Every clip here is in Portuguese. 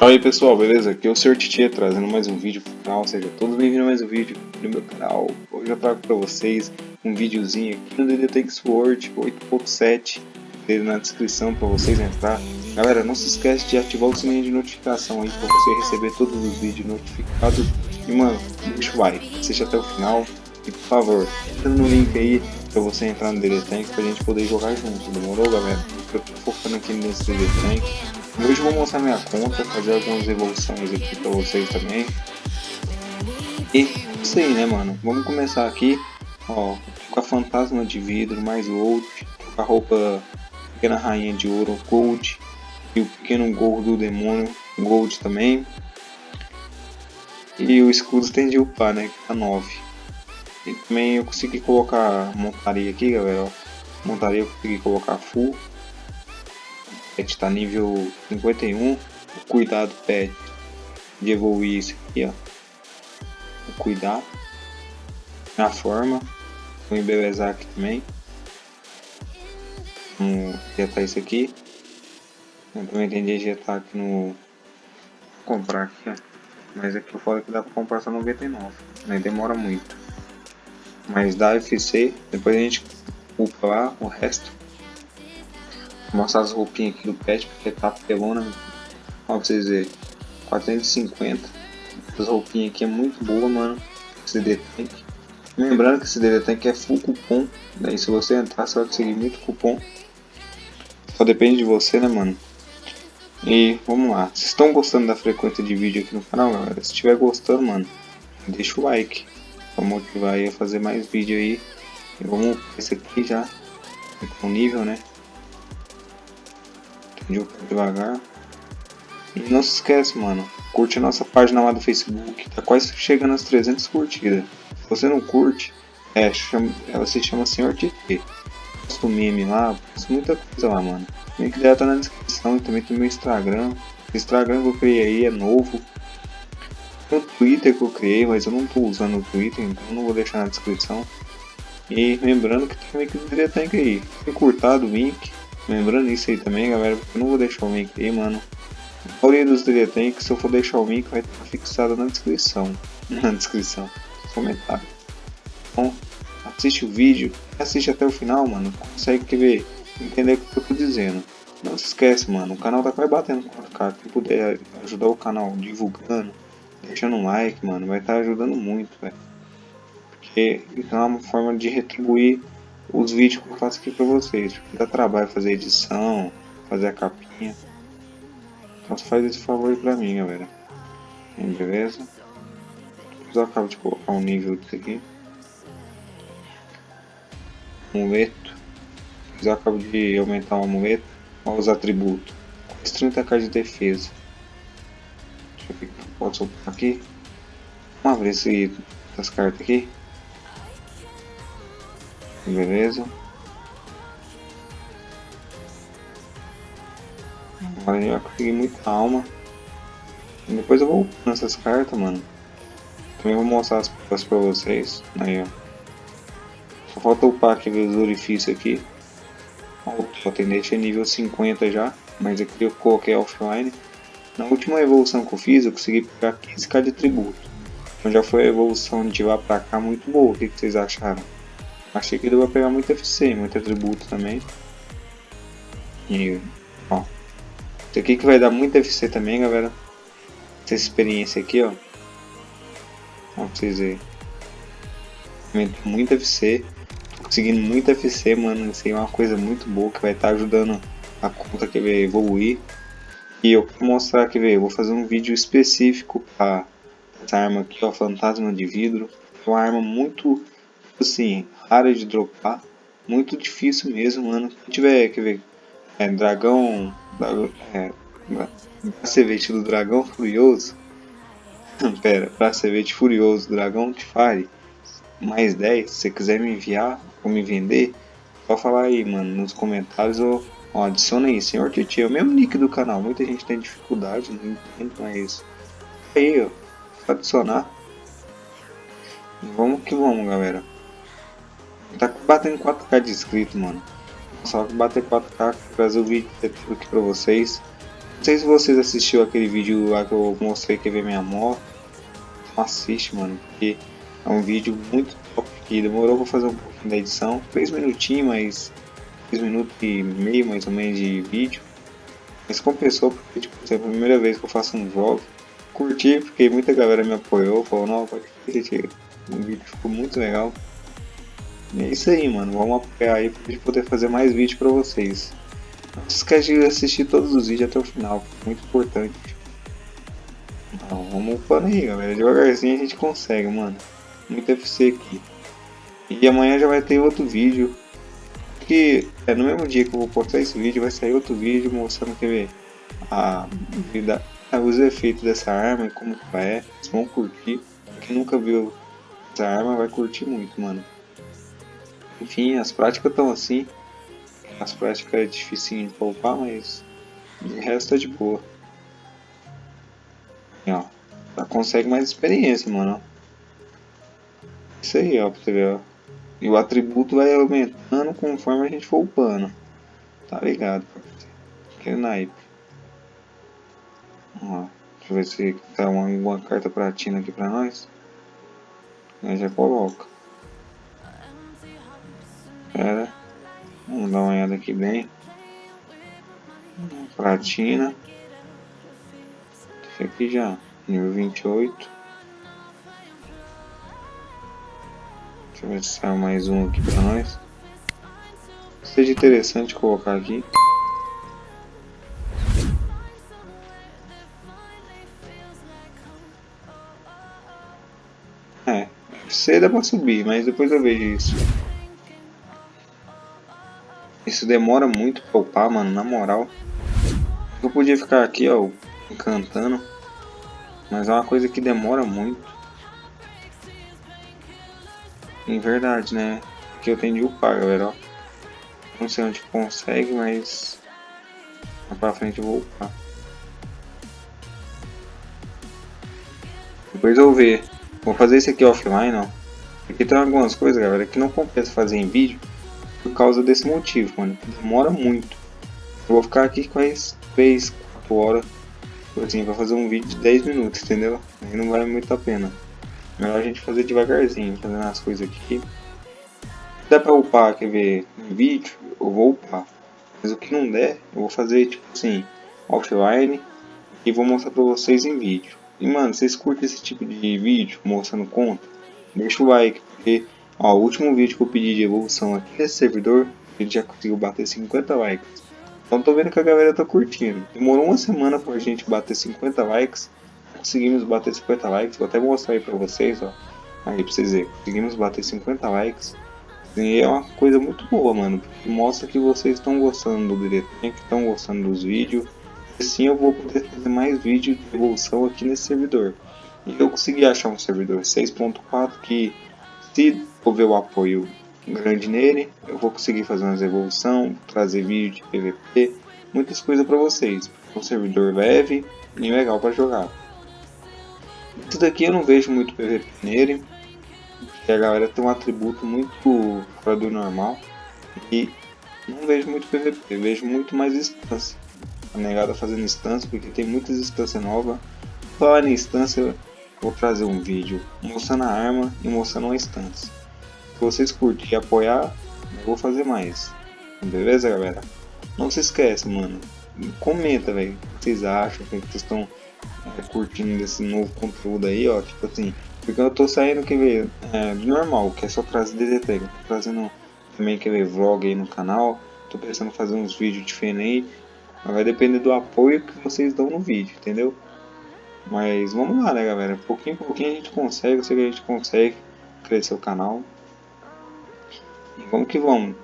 Fala aí pessoal, beleza? Aqui é o Sr. Titia trazendo mais um vídeo pro canal, seja todos bem-vindos a mais um vídeo no meu canal. Hoje eu trago pra vocês um videozinho aqui no DD Tank Sword 8.7 na descrição pra vocês entrar. Galera, não se esquece de ativar o sininho de notificação aí pra você receber todos os vídeos notificados. E mano, o like, assiste até o final e por favor, entra no link aí pra você entrar no DD Tank pra gente poder jogar junto, demorou galera? Eu tô focando aqui nesse DD Tank. Hoje vou mostrar minha conta, fazer algumas evoluções aqui pra vocês também. E isso aí, né, mano? Vamos começar aqui, ó, com a fantasma de vidro, mais gold, com a roupa pequena rainha de ouro, gold, e o pequeno gordo do demônio, gold também. E o escudo de upar, né, que tá 9. E também eu consegui colocar montaria aqui, galera, ó. Montaria eu consegui colocar full pet tá nível 51. O cuidado pet de evoluir isso aqui, ó. O cuidado. Na forma. Vou embelezar aqui também. Vamos injetar isso aqui. Eu também de injetar aqui no... Comprar aqui, ó. Mas aqui falo que dá pra comprar só 99. Né? Demora muito. Mas dá FC. Depois a gente upa lá o resto. Vou mostrar as roupinhas aqui do pet, porque tá pelona. Ó, pra vocês verem. 450. Essas roupinhas aqui é muito boa, mano. Esse Tank. Lembrando que esse DD Tank é full cupom. Daí se você entrar, você vai conseguir muito cupom. Só depende de você, né, mano? E vamos lá. Vocês estão gostando da frequência de vídeo aqui no canal, galera? Se estiver gostando, mano, deixa o like. Pra motivar aí a fazer mais vídeo aí. E vamos esse aqui já. Com nível, né? De devagar. E não se esquece, mano, curte a nossa página lá do Facebook, tá quase chegando às 300 curtidas. Se você não curte, é, chama, ela se chama Senhor TT. Posto meme lá, posto muita coisa lá, mano. O link dela tá na descrição e também tem meu Instagram. O Instagram que eu criei aí é novo. Tem o Twitter que eu criei, mas eu não tô usando o Twitter, então não vou deixar na descrição. E lembrando que tem o link do aí. Tem curtado o link. Lembrando isso aí também, galera, porque eu não vou deixar o link aí, mano. A maioria dos DD que se eu for deixar o link, vai estar fixado na descrição. Na descrição, nos comentários. Então, assiste o vídeo, assiste até o final, mano. Consegue ver, entender o que eu tô dizendo. Não se esquece, mano, o canal tá quase batendo 4K. Quem puder ajudar o canal divulgando, deixando um like, mano, vai estar tá ajudando muito, velho. Porque então é uma forma de retribuir os vídeos que eu faço aqui pra vocês. Porque dá trabalho fazer edição, fazer a capinha. Então faz esse favor aí pra mim, galera. Beleza? Depois eu acabo de colocar um nível disso aqui. Amuleto. Depois eu acabo de aumentar o amuleto. Olha os atributos. Quase 30k de defesa. Deixa eu ver o que eu posso aqui. Vamos abrir esse, essas cartas aqui. Beleza. Agora já consegui muita alma. E depois eu vou nessas cartas, mano. Também vou mostrar as provas pra vocês. Aí, ó. Só falta upar aqueles orifícios aqui. O atendente é nível 50 já. Mas aqui eu coloquei offline. Na última evolução que eu fiz, eu consegui pegar 15k de tributo. Então já foi a evolução de lá pra cá muito boa. O que vocês acharam? Achei que ele vai pegar muito FC, muito atributo também. E, ó. Isso aqui que vai dar muito FC também, galera. Essa experiência aqui, ó. Ó, pra vocês verem. Muito FC. Tô conseguindo muito FC, mano. Isso aí é uma coisa muito boa que vai estar tá ajudando a conta que vai evoluir. E eu vou mostrar aqui, velho. Vou fazer um vídeo específico para essa arma aqui, ó. Fantasma de vidro. É uma arma muito assim, rara de dropar. Muito difícil mesmo, mano. Se tiver, quer ver, é, dragão, é, bracevete do dragão furioso. Pera, bracevete furioso, dragão de fire. Mais 10, se você quiser me enviar ou me vender, só falar aí, mano, nos comentários ou ó, adiciona aí, senhor Titi, é o mesmo nick do canal. Muita gente tem dificuldade, não entendo, mas aí, ó, adicionar. Vamos que vamos, galera. Batendo 4k de inscrito, mano. Só que bater 4k, trazer o vídeo aqui pra vocês. Não sei se vocês assistiram aquele vídeo lá que eu mostrei que ver minha moto. Então assiste, mano, porque é um vídeo muito top que demorou pra fazer um pouquinho da edição. 3 minutinhos, mas 3 minutos e meio mais ou menos de vídeo. Mas compensou porque tipo, é a primeira vez que eu faço um vlog. Curti porque muita galera me apoiou, falou, não, pode. O vídeo ficou muito legal. É isso aí, mano. Vamos apoiar aí pra gente poder fazer mais vídeos pra vocês. Não se esquece de assistir todos os vídeos até o final, muito importante. Então, vamos upando aí, galera. Devagarzinho a gente consegue, mano. Muito FC aqui. E amanhã já vai ter outro vídeo. Que é no mesmo dia que eu vou postar esse vídeo, vai sair outro vídeo mostrando que a vida, os efeitos dessa arma e como que é. Vocês vão curtir. Quem nunca viu essa arma vai curtir muito, mano. Enfim, as práticas estão assim. As práticas é difícil de poupar, mas de resto é de boa. E, ó, já consegue mais experiência, mano. Isso aí, ó, pra você ver, ó. E o atributo vai aumentando conforme a gente for upando. Tá ligado, Que naipe. Ó, deixa eu ver se tá uma, uma carta pratina aqui pra nós. Aí já coloca. Vamos dar uma olhada aqui bem. Platina. Esse aqui já. Nível 28. Deixa eu ver se sai mais um aqui pra nós. Seja interessante colocar aqui. É, C dá pra subir, mas depois eu vejo isso. Isso demora muito pra upar, mano, na moral. Eu podia ficar aqui, ó, encantando. Mas é uma coisa que demora muito. Em verdade, né? Que eu tenho de upar, galera, ó. Não sei onde consegue, mas... Mais pra frente eu vou upar. Depois eu vou ver. Vou fazer esse aqui offline, ó. Porque tem algumas coisas, galera, que não compensa fazer em vídeo por causa desse motivo, mano. Demora muito. Eu vou ficar aqui quase 3, 4 horas assim, pra fazer um vídeo de 10 minutos, entendeu? Aí não vale muito a pena. Melhor a gente fazer devagarzinho, fazendo as coisas aqui. Dá pra upar, quer ver, em vídeo, eu vou upar. Mas o que não der, eu vou fazer tipo assim, offline e vou mostrar pra vocês em vídeo. E mano, vocês curtem esse tipo de vídeo mostrando conta? Deixa o like, porque Ó, o último vídeo que eu pedi de evolução aqui nesse servidor, ele já conseguiu bater 50 likes. Então tô vendo que a galera tá curtindo. Demorou uma semana pra gente bater 50 likes. Conseguimos bater 50 likes. Vou até mostrar aí pra vocês, ó. Aí pra vocês verem. Conseguimos bater 50 likes. E é uma coisa muito boa, mano. Mostra que vocês estão gostando do direto, que estão gostando dos vídeos. Assim eu vou poder fazer mais vídeos de evolução aqui nesse servidor. E eu consegui achar um servidor 6.4 que se houver o apoio grande nele, eu vou conseguir fazer umas evolução, trazer vídeo de PVP, muitas coisas para vocês. Um servidor leve e legal para jogar. Isso daqui eu não vejo muito PVP nele, porque a galera tem um atributo muito fora do normal e não vejo muito PVP, vejo muito mais instância. A negada fazendo instância, porque tem muitas instâncias novas. Falar em instância, vou trazer um vídeo mostrando a arma e mostrando uma instância. Se vocês curtirem e apoiar, eu vou fazer mais. Beleza, galera? Não se esquece, mano. Comenta, velho. O que vocês acham? O que vocês estão é, curtindo desse novo conteúdo aí, ó. Tipo assim, porque eu tô saindo, quer ver, é, normal, que é só trazer DDT. tô trazendo também, quer ver, vlog aí no canal. Tô pensando em fazer uns vídeos diferentes. Mas vai depender do apoio que vocês dão no vídeo, entendeu? Mas vamos lá, né, galera? Pouquinho em pouquinho a gente consegue, eu sei que a gente consegue crescer o canal. Vamos que vamos.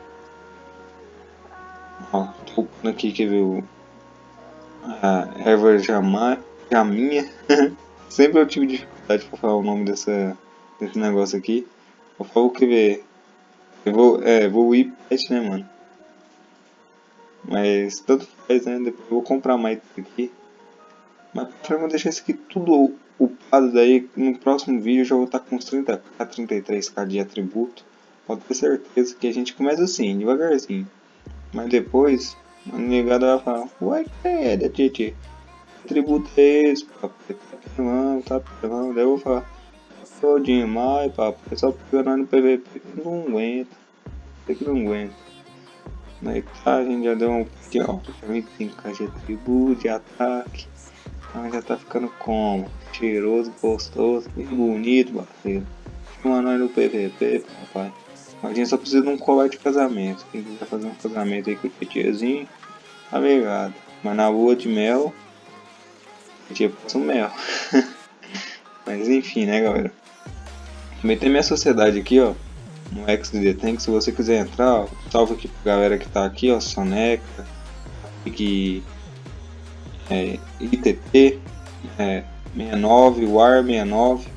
Ó, tô upando aqui, quer ver o... A erva jama, jaminha. Sempre eu tive dificuldade para falar o nome dessa, desse negócio aqui. Eu falo que ver... Eu vou, é, vou ir pet, né, mano? Mas tanto faz, né? Depois eu vou comprar mais aqui. Mas pra eu deixar isso aqui tudo upado daí, no próximo vídeo eu já vou estar com uns 30k, 33k de atributo pode ter certeza que a gente começa assim, devagarzinho. Mas depois A negada vai falar, uai, que é, da Tietê? Que tributo é esse, papai? Tá pelão, tá pelão. Daí eu vou falar, tô demais, papai, só nós no PVP não aguenta. Tem que não aguenta. Aí tá, a gente já deu um de alta, também tem caixa de tributo, de ataque. Então já tá ficando como? Cheiroso, gostoso, bonito, parceiro. Chama nós no PVP, papai. A gente só precisa de um colar de casamento. Quem quiser fazer um casamento aí com o tietezinho, tá ligado. Mas na lua de mel, a gente passa um mel. Mas enfim, né, galera. Também tem minha sociedade aqui, ó. No XDD Tank, se você quiser entrar, ó, salve aqui pra galera que tá aqui, ó. Soneca, que é, ITT é, 69, WAR 69,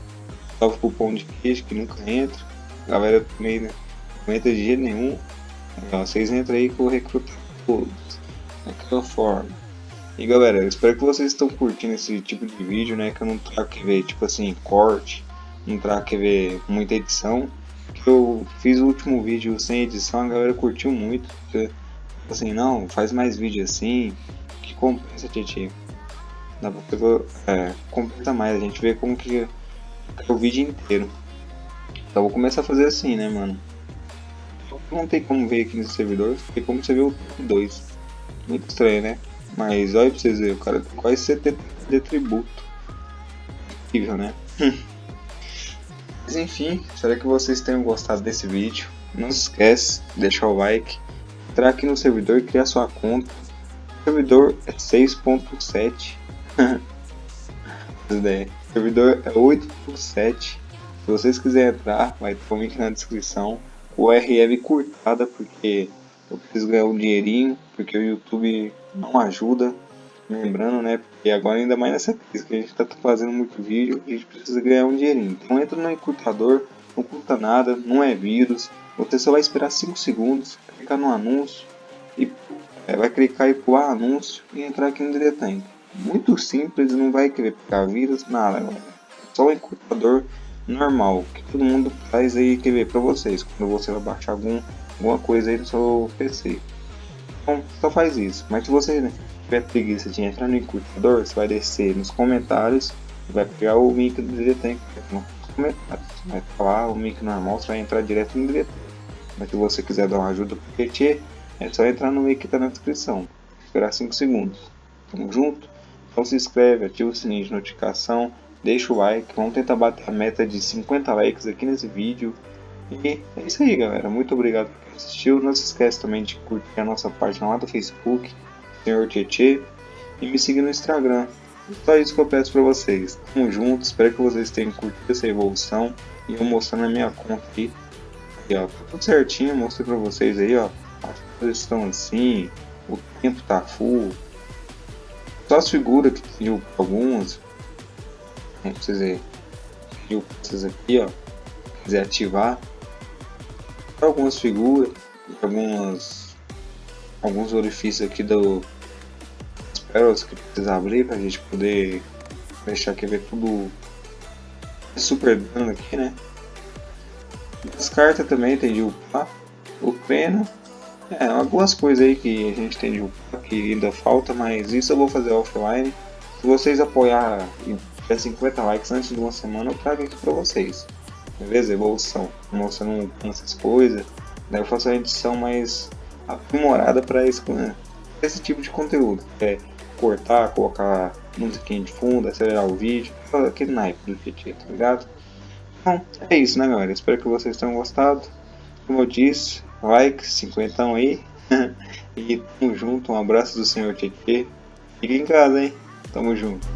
salve pro pão de queijo que nunca entra. Galera também né, entra de jeito nenhum. Então, vocês entram aí eu recruto todos. Daquela forma. E galera, eu espero que vocês estão curtindo esse tipo de vídeo, né? Que eu não trago que ver, tipo assim, corte, não trago que ver muita edição. Eu fiz o último vídeo sem edição, a galera curtiu muito. Porque, assim, não, faz mais vídeo assim, que compensa, Tietchan. Dá pra pegar, é, compensa mais, a gente vê como que é o vídeo inteiro. Então vou começar a fazer assim, né, mano? Não tem como ver aqui nesse servidor, tem como você ver o top 2. Muito estranho, né? Mas olha pra vocês verem, o cara tem quase 70 de tributo. Incrível, né? Mas enfim, espero que vocês tenham gostado desse vídeo. Não se esquece, deixar o like, entrar aqui no servidor e criar sua conta. O servidor é 6.7. o servidor é 8.7. Se vocês quiserem entrar, vai ter o link na descrição. O URL curtada porque eu preciso ganhar um dinheirinho, porque o YouTube não ajuda. Lembrando, né? Porque agora ainda mais nessa crise que a gente está fazendo muito vídeo, a gente precisa ganhar um dinheirinho. Então entra no encurtador, não custa nada, não é vírus. Você só vai esperar 5 segundos, clicar no anúncio e é, vai clicar e pular anúncio e entrar aqui no Diretank. Muito simples, não vai querer pegar vírus, nada, galera. Só o encurtador normal, que todo mundo faz aí quer ver para vocês, quando você vai baixar algum, alguma coisa aí no seu PC. Então, só faz isso. Mas se você né, tiver preguiça de entrar no encurtador, você vai descer nos comentários vai pegar o link do Diretank nos comentários. Vai falar o link normal, você vai entrar direto no Diretank. Mas se você quiser dar uma ajuda pro PT, é só entrar no link que está na descrição. Esperar 5 segundos. Tamo junto? Então se inscreve, ativa o sininho de notificação, deixa o like, vamos tentar bater a meta de 50 likes aqui nesse vídeo. E é isso aí galera, muito obrigado por quem assistiu, não se esquece também de curtir a nossa página lá do Facebook, Senhor Tietê, e me seguir no Instagram. Só isso que eu peço pra vocês. Tamo junto, espero que vocês tenham curtido essa evolução e eu mostrando a minha conta aqui. E, ó, tá tudo certinho, mostrei pra vocês aí, ó. As coisas estão assim, o tempo tá full. Só as figuras que pediu algumas. Pediu pra vocês aqui, ó. Quiser ativar. Algumas figuras. Algumas. Alguns orifícios aqui do. As que precisa abrir pra gente poder deixar aqui ver tudo super dano aqui, né? As cartas também tem de upar. O pena. É, algumas coisas aí que a gente tem de upar que ainda falta, mas isso eu vou fazer offline. Se vocês apoiar tiver 50 likes antes de uma semana, eu trago aqui pra vocês. Beleza? Evolução. Mostrando essas coisas. Daí eu faço a edição mais aprimorada para esse, esse tipo de conteúdo. É cortar, colocar musiquinha de fundo, acelerar o vídeo, aquele naipe do PT, tá ligado? Bom, é isso né galera, espero que vocês tenham gostado. Como eu disse, like, 50 aí. e tamo junto, um abraço do senhor TT. Fique em casa, hein? Tamo junto.